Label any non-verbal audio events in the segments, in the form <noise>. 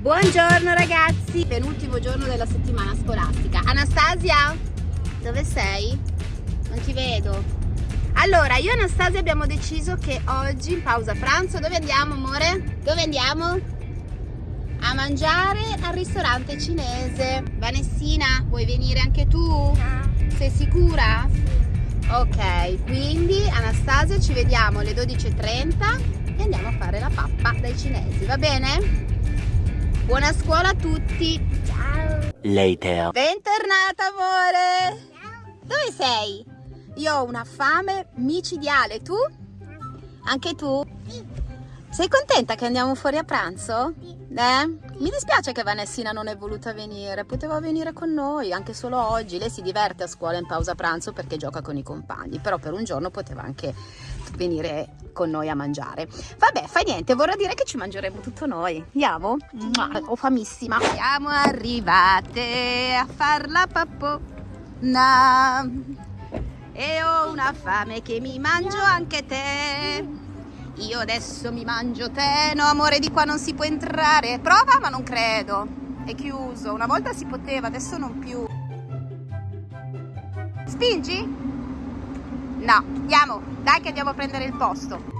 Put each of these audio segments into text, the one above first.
Buongiorno ragazzi, penultimo giorno della settimana scolastica. Anastasia, dove sei? Non ti vedo. Allora, io e Anastasia abbiamo deciso che oggi in pausa pranzo, dove andiamo amore? Dove andiamo? A mangiare al ristorante cinese. Vanessina, vuoi venire anche tu? Sei sicura? Ok, quindi Anastasia ci vediamo alle 12.30 e andiamo a fare la pappa dai cinesi, va bene? Buona scuola a tutti! Ciao! Later. Bentornata amore! Ciao! Dove sei? Io ho una fame micidiale, tu? Anche tu? Sì! Sei contenta che andiamo fuori a pranzo? Sì! Eh? Mi dispiace che Vanessina non è voluta venire, poteva venire con noi anche solo oggi. Lei si diverte a scuola in pausa pranzo perché gioca con i compagni, però per un giorno poteva anche venire con noi a mangiare. Vabbè, fa niente, vorrà dire che ci mangeremo tutto noi. Andiamo? Ho famissima. Siamo arrivate a far la pappona e ho una fame che mi mangio anche te. Io adesso mi mangio te. No, amore, di qua non si può entrare. Prova, ma non credo. È chiuso. Una volta si poteva, adesso non più. Spingi? No, andiamo. Dai che andiamo a prendere il posto.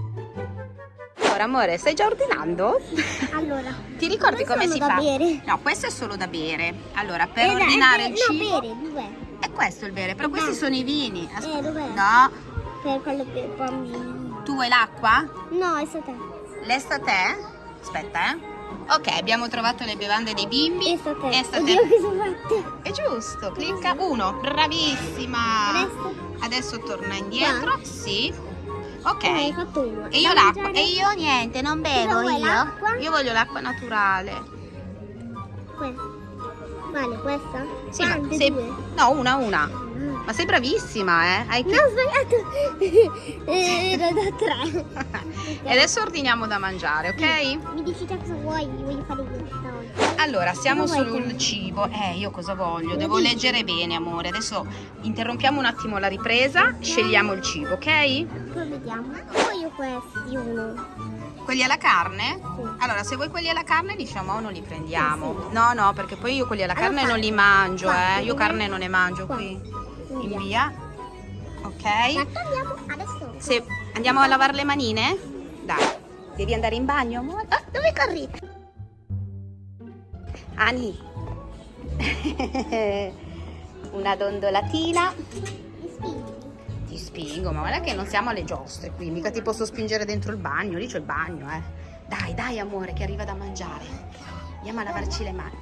Allora, amore, stai già ordinando? Allora, Ti ricordi come si da fa? bere. No, questo è solo da bere. Allora, per Eh, ordinare eh, il no, cibo... bere, dov'è? È questo il bere, però Eh, questi dai. sono i vini. Ascolta. Eh, dov'è? No, Per quello per bambini. Tu vuoi l'acqua? No, è stata. Lesta a te? Aspetta, eh. Ok, abbiamo trovato le bevande dei bimbi. È sta te. Oddio, che sono fatte. È giusto, clicca uno, bravissima. Adesso? Adesso torna indietro, sì. Ok. Eh. E io l'acqua. E io niente, non bevo io. Io voglio l'acqua naturale. Que- Vale, questa? Sì, Quante due? No, una, una. Ma sei bravissima, eh? Hai No, ho sbagliato. <laughs> Era da tre. <laughs> E adesso ordiniamo da mangiare, ok? Mi dici cosa vuoi? Voglio fare questa oggi. Allora, siamo Cosa sul cibo. Eh, io cosa voglio? Devo dici? leggere bene, amore. Adesso interrompiamo un attimo la ripresa, scegliamo il cibo, ok? Poi vediamo. Voglio questi, uno. Quelli alla carne? Sì. Allora, se vuoi quelli alla carne, diciamo, o non li prendiamo. Sì, sì. No, no, perché poi io quelli alla Allora carne fa- non li mangio, fa- eh. Io carne non ne mangio Qua. qui. Via. In via. Ok. Andiamo adesso. Se andiamo a lavare le manine? Dai. Devi andare in bagno, amore? Ah, dove corri? Ani. <laughs> Una dondolatina. Mi spingi. Ti spingo, ma guarda che non siamo alle giostre qui, mica ti posso spingere dentro il bagno, lì c'è il bagno, eh. Dai, dai amore, che arriva da mangiare. Andiamo a lavarci le mani.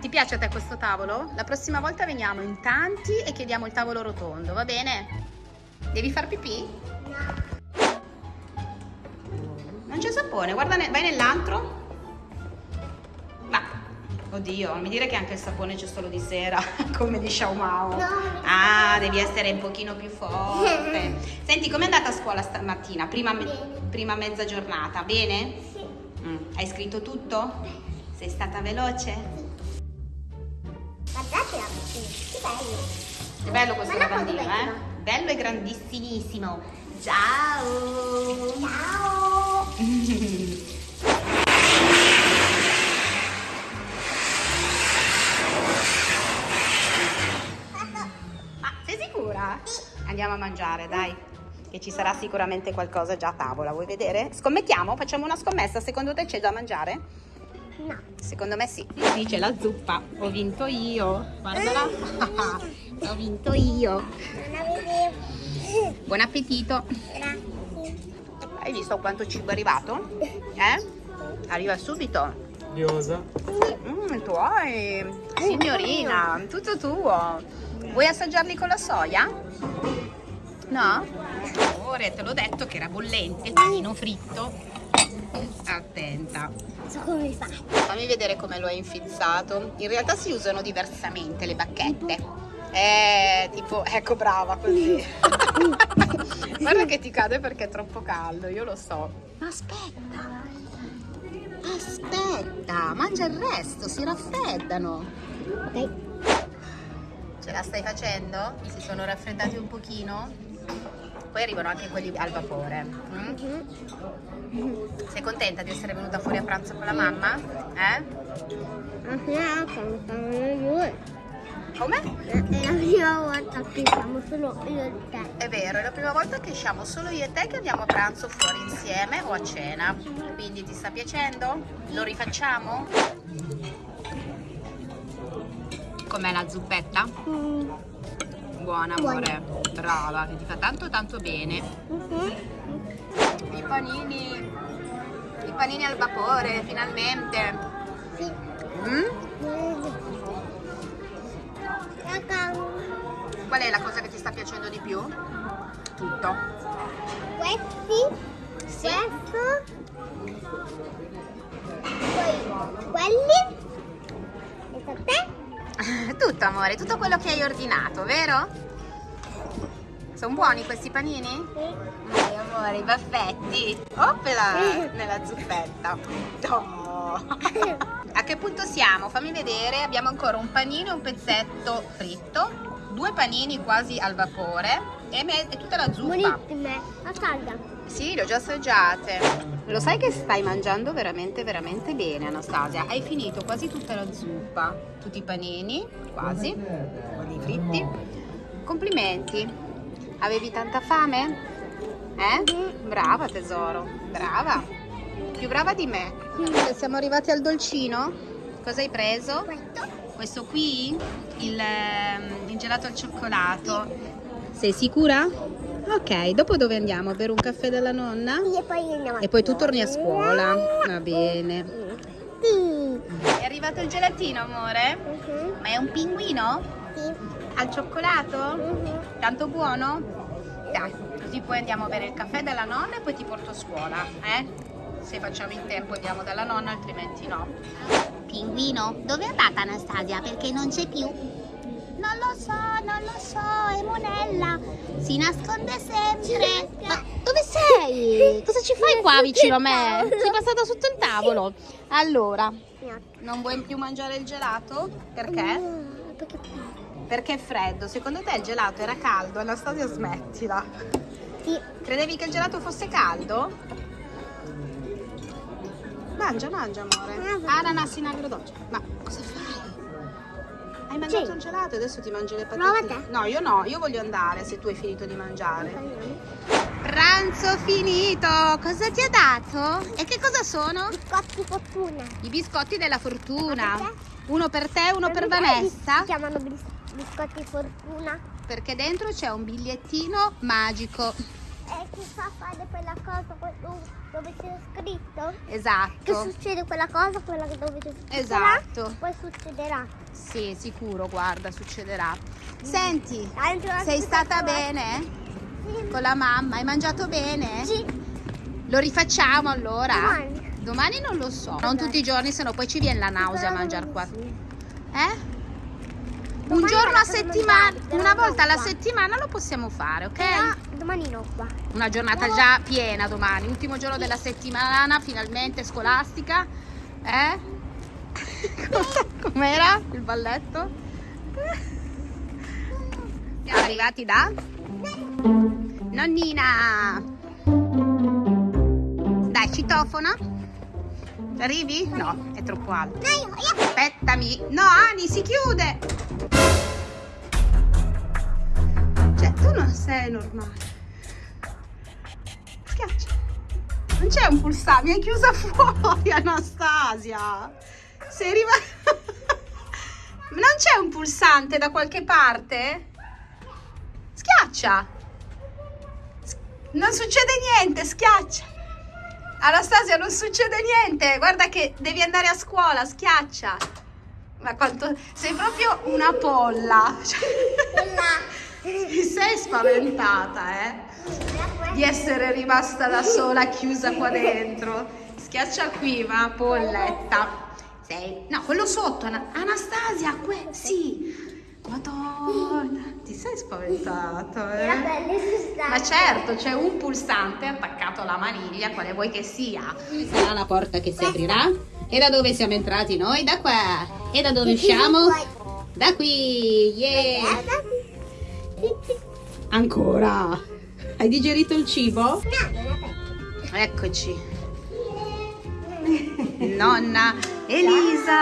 Ti piace a te questo tavolo? La prossima volta veniamo in tanti e chiediamo il tavolo rotondo, va bene? Devi far pipì? Non c'è sapone, guarda, vai nell'antro. Ma, oddio, non mi dire che anche il sapone c'è solo di sera, <laughs> come di Xiao Mao. No. Ah, devi essere un pochino più forte. <laughs> Senti, com'è andata a scuola stamattina? Prima, me- prima mezza giornata, bene? Sì. Mm, Hai scritto tutto? Sei stata veloce? Guardate la che bello. È bello questo lavandino, eh? bello. Bello e grandissimissimo. Ciao! Ciao. <laughs> Ma sei sicura? Andiamo a mangiare, dai. Che ci sarà sicuramente qualcosa già a tavola, vuoi vedere? Scommettiamo? Facciamo una scommessa, secondo te c'è da mangiare? No. Secondo me sì. Sì, c'è la zuppa. Ho vinto io. Guardala. <laughs> Ho vinto io. Buon appetito. Grazie. Hai visto quanto cibo è arrivato? <laughs> Eh? Arriva subito. Diosa. Mm, tuoi. Signorina, tutto tuo. Vuoi assaggiarli con la soia? No? Amore, te l'ho detto che era bollente il panino fritto. Attenta. So come fai. Fammi vedere come lo hai infizzato. In realtà si usano diversamente le bacchette. Eh, tipo, ecco brava così. <laughs> Guarda che ti cade perché è troppo caldo, io lo so. Ma aspetta. Aspetta, mangia il resto, si raffreddano. Ok. Ce la stai facendo? Si sono raffreddati un pochino? Poi arrivano anche quelli al vapore. mm? Sei contenta di essere venuta fuori a pranzo con la mamma? Eh? Come? È la prima volta che siamo solo io e te. È vero, è la prima volta che usciamo solo io e te che andiamo a pranzo fuori insieme o a cena. Quindi ti sta piacendo? Lo rifacciamo? Com'è la zuppetta? Mm. Buona amore, brava, che ti fa tanto tanto bene. Mhm. I panini, i panini al vapore, finalmente. Sì. Mm? Qual è la cosa che ti sta piacendo di più? Tutto. questi, Sì. questo, amore, tutto quello che hai ordinato, vero? Sono buoni questi panini? Dai amore, i baffetti. Oppela! <laughs> Nella zuppetta. Oh. A che punto siamo? Fammi vedere. Abbiamo ancora un panino e un pezzetto fritto. Due panini quasi al vapore. E, e tutta la zuppa. Buonissime, a casa. Sì, le ho già assaggiate. Lo sai che stai mangiando veramente, veramente bene, Anastasia. Hai finito quasi tutta la zuppa, tutti i panini, quasi, quelli fritti. Complimenti. Avevi tanta fame? Eh? Brava tesoro, brava. Più brava di me. Siamo arrivati al dolcino. Cosa hai preso? Questo? Questo qui? Il, ehm, il gelato al cioccolato. Sei sicura? Ok, dopo dove andiamo? A bere un caffè dalla nonna? E poi andiamo E poi tu torni a scuola. Va bene. Sì. È arrivato il gelatino, amore? Mhm. Ma è un pinguino? Sì. Al cioccolato? Mhm. Tanto buono? Dai, così poi andiamo a bere il caffè dalla nonna e poi ti porto a scuola, eh? Se facciamo in tempo andiamo dalla nonna, altrimenti no. Pinguino, dove è andata Anastasia? Perché non c'è più. Non lo so, non lo so, è monella. Si nasconde sempre. Ma dove sei? Cosa ci fai qua vicino a me? Sei passata sotto il tavolo. Allora, non vuoi più mangiare il gelato? Perché? Perché Perché è freddo. Secondo te il gelato era caldo? Anastasia, smettila. sì. Credevi che il gelato fosse caldo? Mangia, mangia, amore. Ananas in agrodolce. Ma cosa fai? Hai mangiato Sì. il gelato e adesso ti mangi le Prova patatine? te. No, io no, io voglio andare se tu hai finito di mangiare. Pranzo finito! Cosa ti ha dato? E che cosa sono? Biscotti fortuna. I biscotti della fortuna. Uno per te e uno per Perché Vanessa. Si chiamano bis- biscotti fortuna. Perché dentro c'è un bigliettino magico. E ti fa fare quella cosa dove c'è scritto? Che Esatto. succede quella cosa, quella dove c'è scritto? Esatto. Poi succederà. Sì, sicuro, guarda, succederà. Senti, Dentro la sei stata bene? Sì. Con la mamma? Hai mangiato bene? Sì. Lo rifacciamo allora? Domani. Domani non lo so. Non tutti i giorni, sennò poi ci viene la nausea a mangiare qua. Sì. Eh? Un giorno a settimana, una volta alla settimana lo possiamo fare, ok? Però domani no qua. Una giornata già piena domani, ultimo giorno della settimana, finalmente scolastica. Eh? <laughs> Com'era il balletto? Siamo arrivati da nonnina. Dai, citofona. Arrivi? No, è troppo alto. Aspettami. No, Ani, si chiude. Cioè, tu non sei normale. Schiaccia. Non c'è un pulsante, mi hai chiusa <laughs> fuori, Anastasia. Sei rimasta. <laughs> Non c'è un pulsante da qualche parte? Schiaccia. Non succede niente, schiaccia. Anastasia, non succede niente. Guarda che devi andare a scuola, schiaccia. Ma quanto sei proprio una polla. Mi sei spaventata, eh? Di essere rimasta da sola chiusa qua dentro. Schiaccia qui, va, polletta. Sei. No, quello sotto, Ana- Anastasia, que- sì. Madonna, ti sei spaventata, Era eh? Ma Ma certo, c'è un pulsante attaccato alla maniglia, quale vuoi che sia. Sarà la porta che si aprirà. E da dove siamo entrati noi? Da qua. E da dove usciamo? Da qui. Yeah. Ancora. Hai digerito il cibo? Eccoci. nonna Elisa.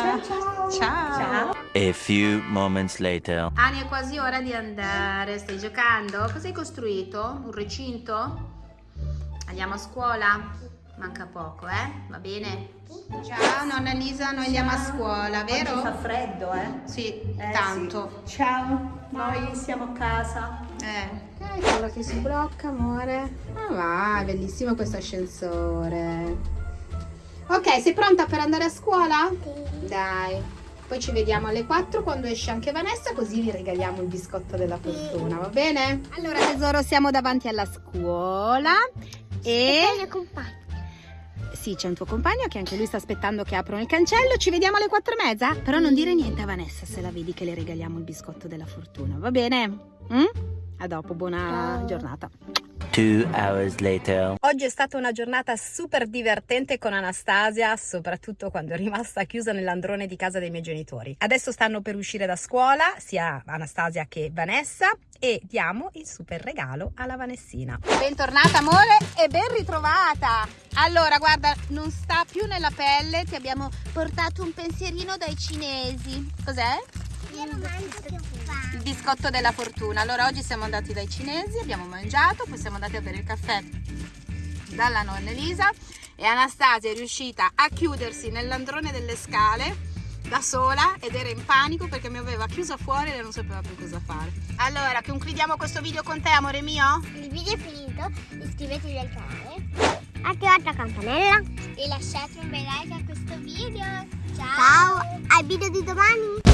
Ciao, ciao. Ciao. A few moments later. Ani, è quasi ora di andare. Stai giocando? Cosa hai costruito? Un recinto? Andiamo a scuola? Manca poco, eh? Va bene? Ciao, nonna Elisa, noi andiamo a scuola, Oggi vero? fa freddo, eh? Sì, Eh, tanto. sì. Ciao, noi siamo a casa. Eh, eccola che si blocca, amore. Ah, va, è bellissimo questo ascensore. Ok, sei pronta per andare a scuola? Dai. Poi ci vediamo alle 4 quando esce anche Vanessa, così vi regaliamo il biscotto della fortuna, va bene? Allora, tesoro, siamo davanti alla scuola E il mio compagno. Sì, c'è un tuo compagno che anche lui sta aspettando che aprono il cancello. Ci vediamo alle 4 e mezza? Però non dire niente a Vanessa se la vedi che le regaliamo il biscotto della fortuna, va bene? Mm? A dopo, buona Ciao. giornata. Two hours later. Oggi è stata una giornata super divertente con Anastasia, soprattutto quando è rimasta chiusa nell'androne di casa dei miei genitori. Adesso stanno per uscire da scuola, sia Anastasia che Vanessa, e diamo il super regalo alla Vanessina. Bentornata amore e ben ritrovata! Allora, guarda, non sta più nella pelle, ti abbiamo portato un pensierino dai cinesi. Cos'è? Il biscotto della fortuna. Allora oggi siamo andati dai cinesi, abbiamo mangiato, poi siamo andati a bere il caffè dalla nonna Elisa e Anastasia è riuscita a chiudersi nell'androne delle scale da sola ed era in panico perché mi aveva chiusa fuori e non sapeva più cosa fare. Allora, concludiamo questo video con te, amore mio? Il video è finito, iscrivetevi al canale, attivate la campanella e lasciate un bel like a questo video. Ciao! Ciao! Al video di domani!